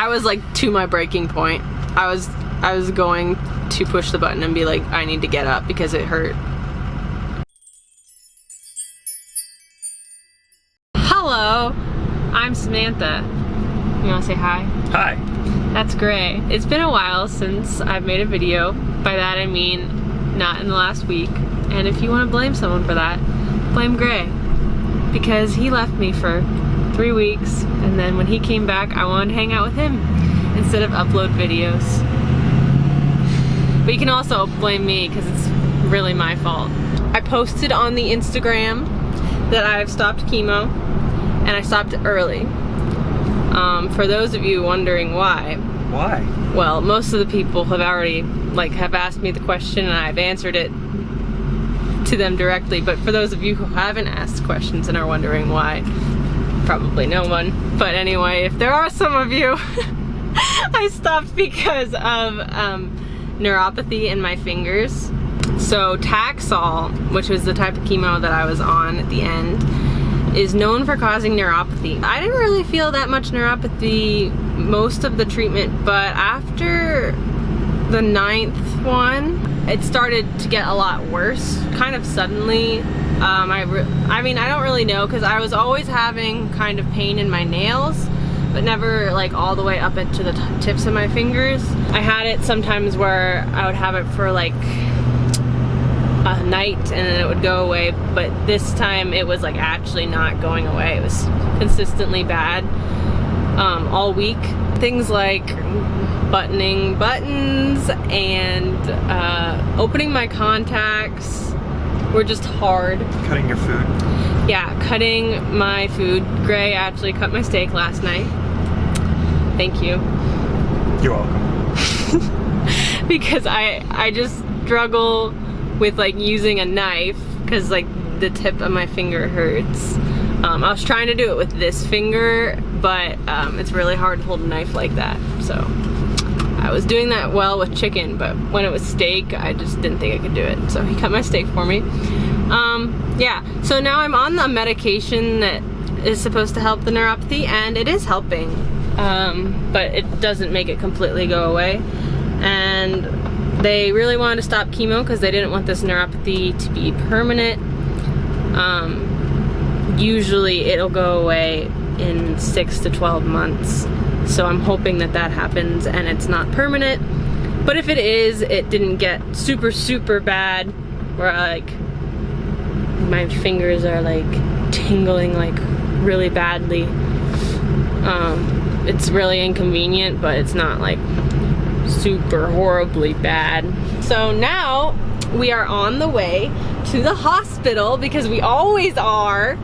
I was like to my breaking point. I was I was going to push the button and be like, I need to get up because it hurt. Hello, I'm Samantha. You wanna say hi? Hi. That's Gray. It's been a while since I've made a video. By that I mean not in the last week. And if you want to blame someone for that, blame Gray. Because he left me for three weeks and then when he came back I wanted to hang out with him instead of upload videos. But you can also blame me because it's really my fault. I posted on the Instagram that I've stopped chemo and I stopped early. Um, for those of you wondering why, Why? well, most of the people have already like have asked me the question and I've answered it to them directly. But for those of you who haven't asked questions and are wondering why, probably no one. But anyway, if there are some of you, I stopped because of um, neuropathy in my fingers. So Taxol, which was the type of chemo that I was on at the end, is known for causing neuropathy. I didn't really feel that much neuropathy most of the treatment, but after the ninth one, it started to get a lot worse, kind of suddenly. Um, I, I mean, I don't really know because I was always having kind of pain in my nails, but never like all the way up into the tips of my fingers. I had it sometimes where I would have it for like a night and then it would go away but this time it was like actually not going away it was consistently bad um, all week things like buttoning buttons and uh, opening my contacts were just hard Cutting your food. yeah cutting my food Gray actually cut my steak last night thank you You're welcome. because I I just struggle with like using a knife because like the tip of my finger hurts. Um, I was trying to do it with this finger, but um, it's really hard to hold a knife like that. So I was doing that well with chicken, but when it was steak, I just didn't think I could do it. So he cut my steak for me. Um, yeah, so now I'm on the medication that is supposed to help the neuropathy, and it is helping. Um, but it doesn't make it completely go away. And they really wanted to stop chemo because they didn't want this neuropathy to be permanent. Um, usually it'll go away in six to 12 months. So I'm hoping that that happens and it's not permanent. But if it is, it didn't get super, super bad where like my fingers are like tingling like really badly. Um, it's really inconvenient, but it's not like super horribly bad. So now we are on the way to the hospital because we always are.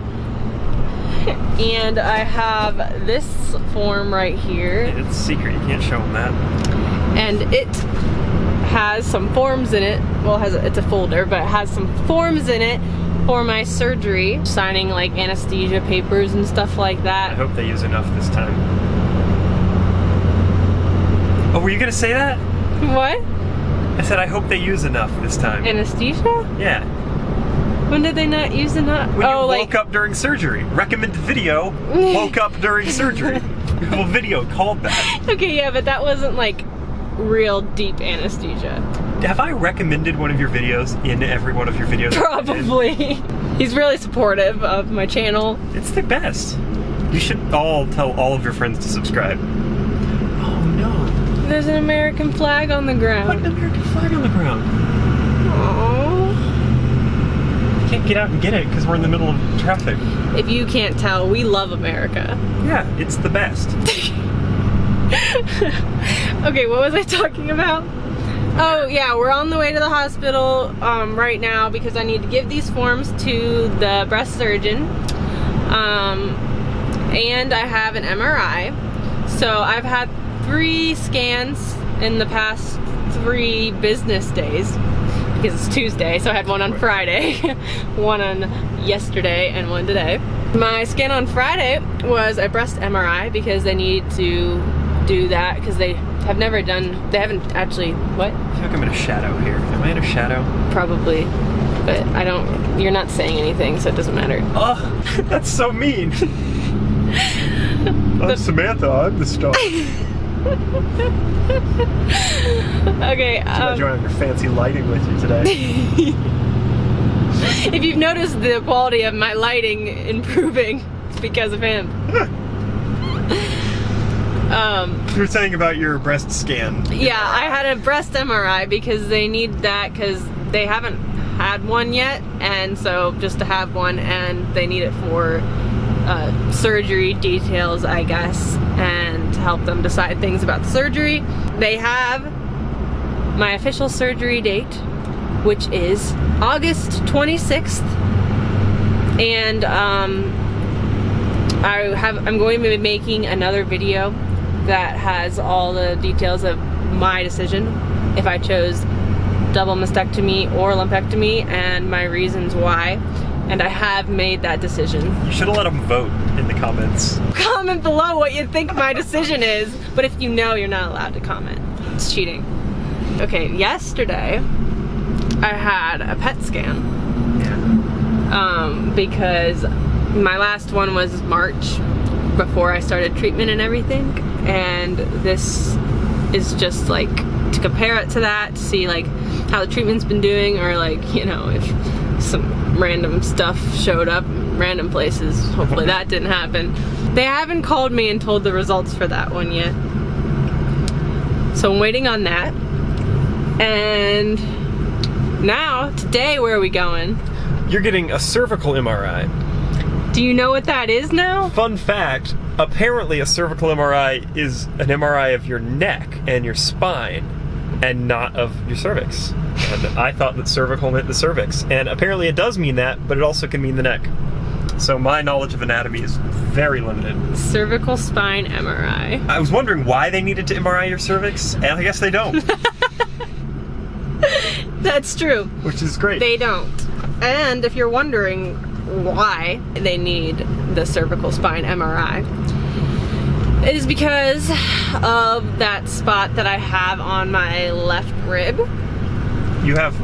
And I have this form right here It's secret. You can't show them that. and it has some forms in it. Well, it has a, it's a folder, but it has some forms in it for my surgery, signing like anesthesia papers and stuff like that. I hope they use enough this time. Oh, were you gonna say that? What? I said I hope they use enough this time. Anesthesia? yeah. When did they not use enough? When oh, you like woke up during surgery. Recommended video. woke up during surgery. well, video called that. okay, yeah, but that wasn't like real deep anesthesia. Have I recommended one of your videos in every one of your videos? I've been in? Probably. He's really supportive of my channel. It's the best. You should all tell all of your friends to subscribe. Oh no. There's an American flag on the ground. Put an. American flag on the ground. Aww. Can't get out and get it because we're in the middle of traffic. If you can't tell, we love America. Yeah, it's the best. okay, what was I talking about? Oh yeah, we're on the way to the hospital um, right now because I need to give these forms to the breast surgeon. Um, and I have an MRI. So I've had three scans in the past three business days because it's Tuesday, so I had one on Friday, one on yesterday, and one today. My scan on Friday was a breast MRI because they need to do that because they have never done, they haven't actually, what? I feel like I'm in a shadow here. Am I in a shadow? Probably, but I don't, you're not saying anything, so it doesn't matter. Oh, that's so mean. I'm Samantha, I'm the star. okay. Um, you have your fancy lighting with you today. if you've noticed the quality of my lighting improving, it's because of him. um, you were saying about your breast scan. yeah, I had a breast MRI because they need that because they haven't had one yet, and so just to have one, and they need it for uh, surgery details, I guess, and to help them decide things about the surgery. They have my official surgery date, which is August 26th, and um, I have I'm going to be making another video that has all the details of my decision if I chose double mastectomy or lumpectomy and my reasons why and I have made that decision. You should have let them vote in the comments. Comment below what you think my decision is, but if you know, you're not allowed to comment. It's cheating. Okay, yesterday I had a PET scan Yeah. um, because my last one was March before I started treatment and everything, and this is just like to compare it to that to see like how the treatment's been doing or like you know if some random stuff showed up random places. Hopefully that didn't happen. They haven't called me and told the results for that one yet. So I'm waiting on that. And now today where are we going? You're getting a cervical MRI. do you know what that is now? Fun fact apparently, a cervical MRI is an MRI of your neck and your spine and not of your cervix. And I thought that cervical meant the cervix. And apparently, it does mean that, but it also can mean the neck. So, my knowledge of anatomy is very limited. cervical spine MRI. I was wondering why they needed to MRI your cervix, and I guess they don't, That's true. which is great. They don't. And if you're wondering why they need the cervical spine MRI, it is because of that spot that I have on my left rib. you have.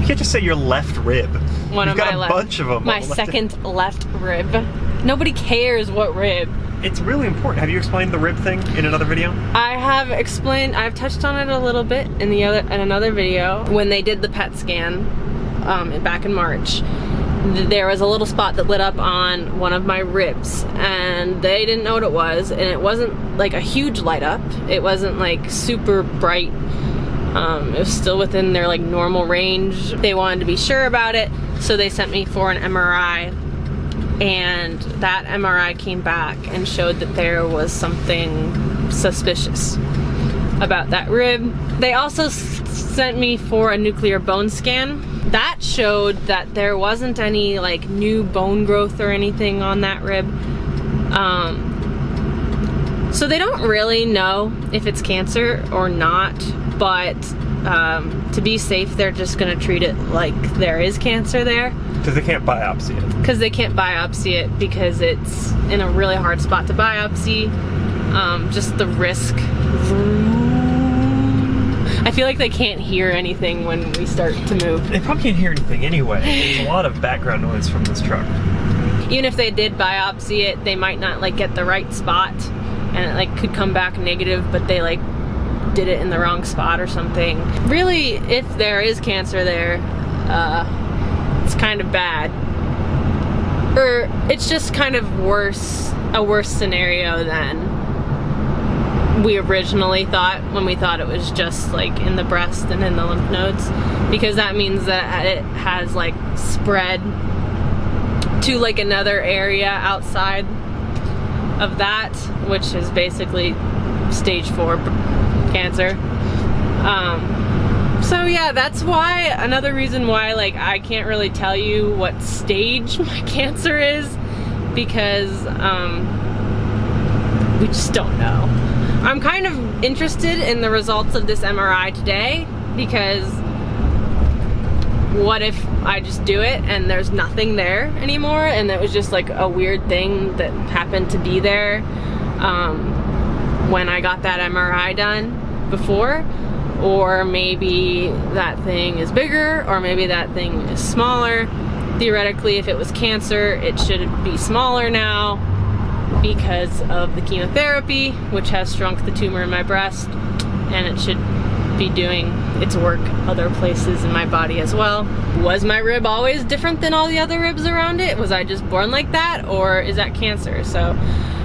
You can't just say your left rib. One You've of got my a left. bunch of them. My second left rib. Nobody cares what rib. It's really important. Have you explained the rib thing in another video? I have explained, I've touched on it a little bit in the other in another video when they did the PET scan um, back in March. Th- There was a little spot that lit up on one of my ribs, and they didn't know what it was, and it wasn't like a huge light up. It wasn't like super bright. Um, it was still within their like normal range. They wanted to be sure about it, so they sent me for an MRI and that MRI came back and showed that there was something suspicious about that rib. They also sent me for a nuclear bone scan. That showed that there wasn't any like new bone growth or anything on that rib. Um, so they don't really know if it's cancer or not, but um, to be safe, they're just gonna treat it like there is cancer there Because they can't biopsy it. because they can't biopsy it because it's in a really hard spot to biopsy. Um, just the risk. I feel like they can't hear anything when we start to move. They probably can't hear anything anyway. There's a lot of background noise from this truck. Even if they did biopsy it, they might not like get the right spot, and it like could come back negative. But they like did it in the wrong spot or something. Really, if there is cancer there, uh, it's kind of bad. Or it's just kind of worse, a worse scenario than we originally thought when we thought it was just like in the breast and in the lymph nodes. Because that means that it has like spread to like another area outside of that, which is basically stage four cancer. Um, so yeah, that's why another reason why like I can't really tell you what stage my cancer is because um, we just don't know. I'm kind of interested in the results of this MRI today because what if I just do it and there's nothing there anymore and it was just like a weird thing that happened to be there um, when I got that MRI done before? Or maybe that thing is bigger or maybe that thing is smaller. Theoretically if it was cancer it should be smaller now because of the chemotherapy, which has shrunk the tumor in my breast, and it should be doing its work other places in my body as well. Was my rib always different than all the other ribs around it? Was I just born like that, or is that cancer? So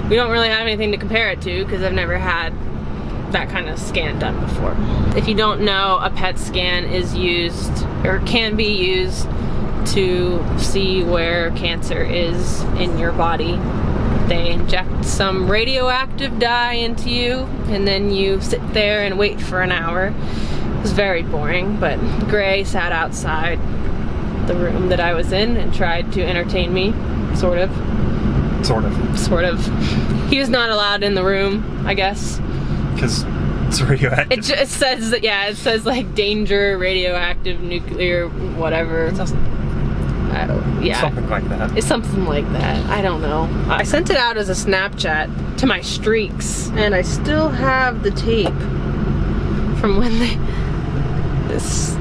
we don't really have anything to compare it to because I've never had that kind of scan done before. If you don't know, a PET scan is used or can be used to see where cancer is in your body. They inject some radioactive dye into you and then you sit there and wait for an hour. It was very boring, but Gray sat outside the room that I was in and tried to entertain me, sort of. Sort of. Sort of. He was not allowed in the room, I guess. Because it's radioactive. It just says that, yeah, it says like danger, radioactive, nuclear, whatever. I don't, yeah. Something like that. It's something like that. I don't know. I sent it out as a Snapchat to my streaks, and I still have the tape from when they. This.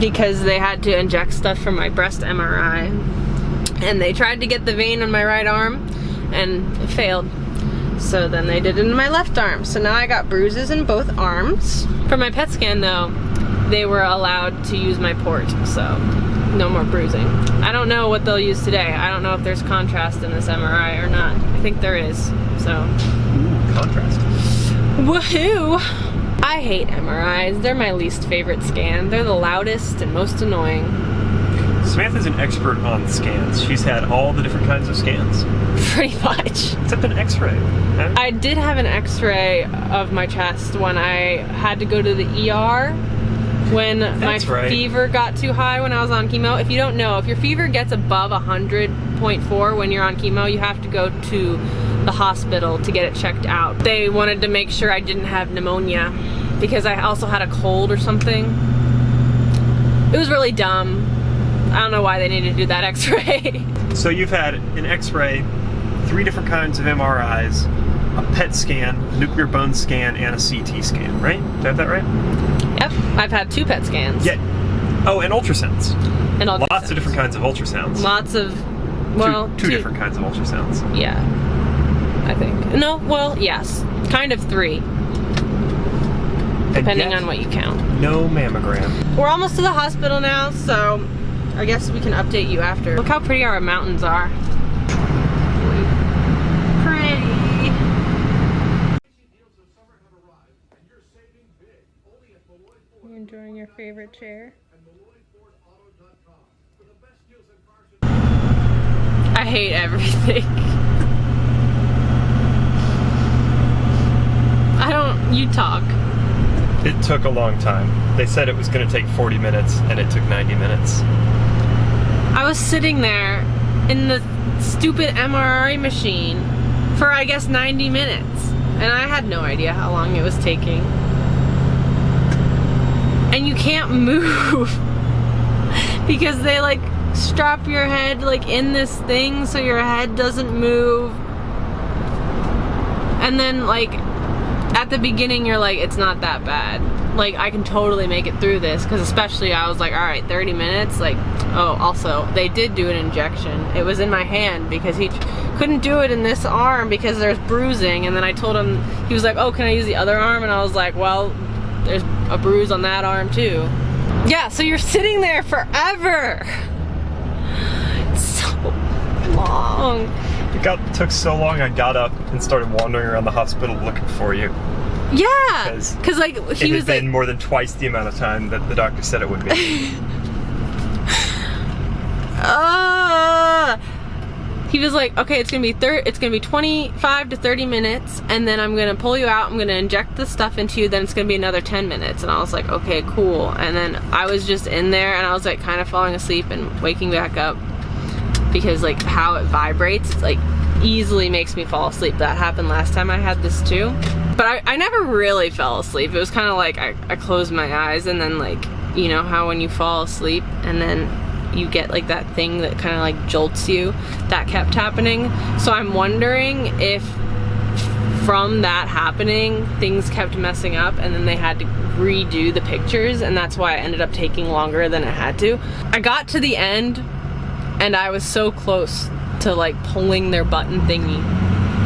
Because they had to inject stuff from my breast MRI. And they tried to get the vein on my right arm, and it failed. So then they did it in my left arm. So now I got bruises in both arms. For my PET scan though, they were allowed to use my port, so no more bruising. I don't know what they'll use today. I don't know if there's contrast in this MRI or not. I think there is, so. Ooh, contrast. Woohoo! I hate MRIs. They're my least favorite scan. They're the loudest and most annoying. Samantha's an expert on scans. She's had all the different kinds of scans. Pretty much. Except an x-ray. I did have an x-ray of my chest when I had to go to the ER when That's my right. fever got too high when I was on chemo. If you don't know, if your fever gets above 100.4 when you're on chemo, you have to go to the hospital to get it checked out. They wanted to make sure I didn't have pneumonia because I also had a cold or something. It was really dumb. I don't know why they needed to do that x-ray. So you've had an x-ray, three different kinds of MRIs, a PET scan, a nuclear bone scan, and a CT scan, right? Did I have that right? Yep, I've had two PET scans. Yeah. Oh, and ultrasounds. And all Lots of different kinds of ultrasounds. Lots of, well, two, two different kinds of ultrasounds. Yeah, I think. No, well, yes, kind of three, depending on what you count. No mammogram. We're almost to the hospital now, so I guess we can update you after. Look how pretty our mountains are. Pretty. You enjoying your favorite chair? I hate everything. I don't, you talk. It took a long time. They said it was going to take 40 minutes, and it took 90 minutes. I was sitting there in the stupid MRI machine for I guess 90 minutes and I had no idea how long it was taking. And you can't move. Because they like strap your head like in this thing so your head doesn't move. And then like at the beginning you're like it's not that bad. Like I can totally make it through this. Because especially I was like all right 30 minutes? Like oh also they did do an injection. It was in my hand because he couldn't do it in this arm because there's bruising. And then I told him he was like oh can I use the other arm? And I was like well there's a bruise on that arm too yeah so you're sitting there forever it's so long It got took so long. I got up and started wandering around the hospital looking for you. yeah Because because like It he had was been like more than twice the amount of time that the doctor said it would be. uh, he was like, okay, it's gonna be thir- it's gonna be 25 to 30 minutes, and then I'm gonna pull you out. I'm gonna inject the stuff into you. Then it's gonna be another 10 minutes. And I was like, okay, cool. And then I was just in there, and I was like, kind of falling asleep and waking back up because like how it vibrates, it's like easily makes me fall asleep. That happened last time I had this too. But I, I never really fell asleep. It was kind of like I, I closed my eyes and then like, you know how when you fall asleep and then you get like that thing that kind of like jolts you, that kept happening. So I'm wondering if from that happening, things kept messing up and then they had to redo the pictures and that's why it ended up taking longer than it had to. I got to the end and I was so close to like pulling their button thingy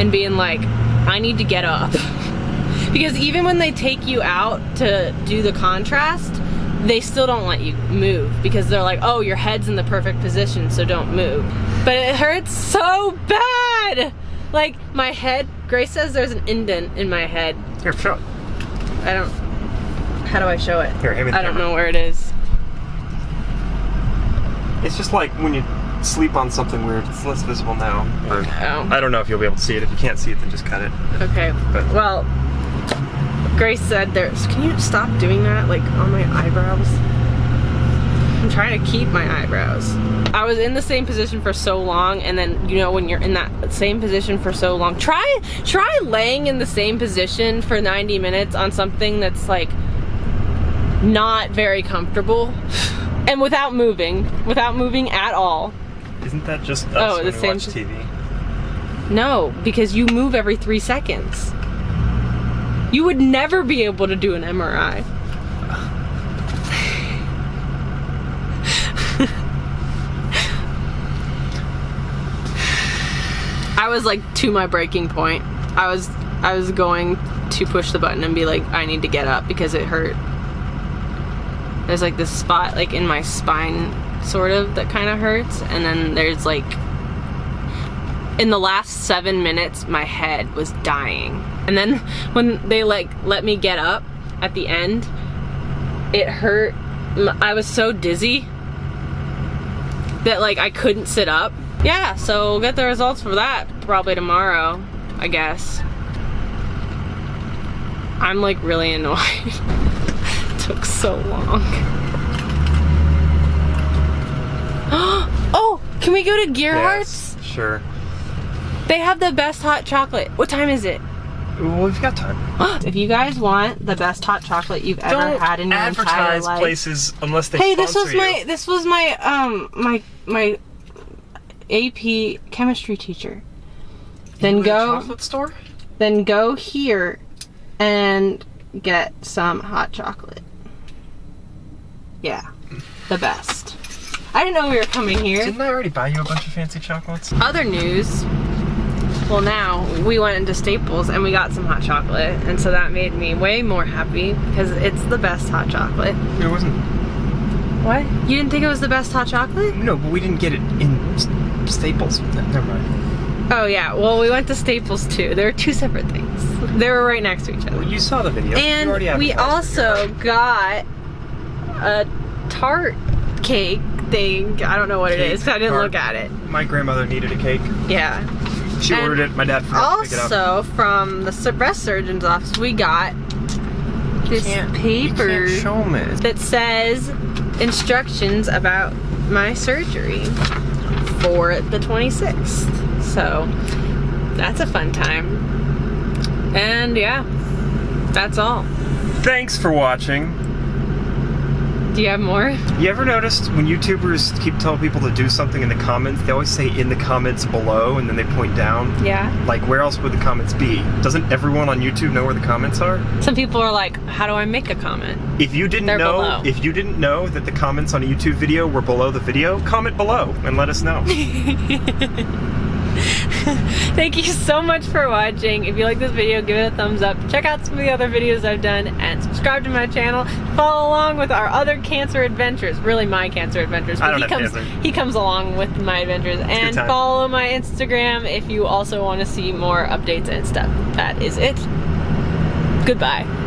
and being like, I need to get up. because even when they take you out to do the contrast, they still don't let you move because they're like, oh, your head's in the perfect position, so don't move. But it hurts so bad. Like my head, Gray says there's an indent in my head. Here, show it. I don't, how do I show it? Here, hand me the I don't know where it is. It's just like when you sleep on something weird. It's less visible now. Oh. I don't know if you'll be able to see it. If you can't see it, then just cut it. Okay. But- Well, Gray said there's. Can you stop doing that, like on my eyebrows? I'm trying to keep my eyebrows. I was in the same position for so long, and then you know when you're in that same position for so long, try try laying in the same position for 90 minutes on something that's like not very comfortable, and without moving, without moving at all. Isn't that just oh, us Oh, when the same watch TV? No, because you move every three seconds. You would never be able to do an MRI. I was like to my breaking point. I was I was going to push the button and be like, I need to get up because it hurt. There's like this spot like in my spine sort of that kind of hurts and then there's like in the last seven minutes my head was dying and then when they like let me get up at the end it hurt I was so dizzy that like i couldn't sit up yeah so we'll get the results for that probably tomorrow i guess i'm like really annoyed took so long oh can we go to gearhart's Yes, sure. they have the best hot chocolate. What time is it? Well, we've got time. if you guys want the best hot chocolate you've ever Don't had in your entire advertise life. places unless they hey, this was you. my this was my um my my AP chemistry teacher. Then You go chocolate store. then go here and get some hot chocolate. Yeah. The best. I didn't know we were coming here. Didn't I already buy you a bunch of fancy chocolates? other news well now we went into staples and we got some hot chocolate and so that made me way more happy because it's the best hot chocolate It wasn't. what you didn't think it was the best hot chocolate No, but we didn't get it in Staples. Ne- Never mind. oh yeah well we went to staples too there were two separate things they were right next to each other Well, you saw the video. And we also got a tart cake thing i don't know what it Cake, is 'cause i didn't tart. look at it My grandmother needed a cake. yeah She And ordered it. My dad forgot to pick it up. Also, from the breast surgeon's office, we got this paper show me. that says instructions about my surgery for the 26th. So that's a fun time. And yeah, that's all. Thanks for watching. Do you have more? You ever noticed when YouTubers keep telling people to do something in the comments, they always say in the comments below and then they point down? Yeah. Like, where else would the comments be? Doesn't everyone on YouTube know where the comments are? Some people are like, how do I make a comment? If you didn't They're know, below. if you didn't know that the comments on a YouTube video were below the video, comment below and let us know. Thank you so much for watching. If you like this video, give it a thumbs up. Check out some of the other videos I've done and subscribe to my channel. Follow along with our other cancer adventures. Really my cancer adventures. I don't he comes cancer. he comes along with my adventures. And follow my Instagram if you also want to see more updates and stuff. That is it. Goodbye.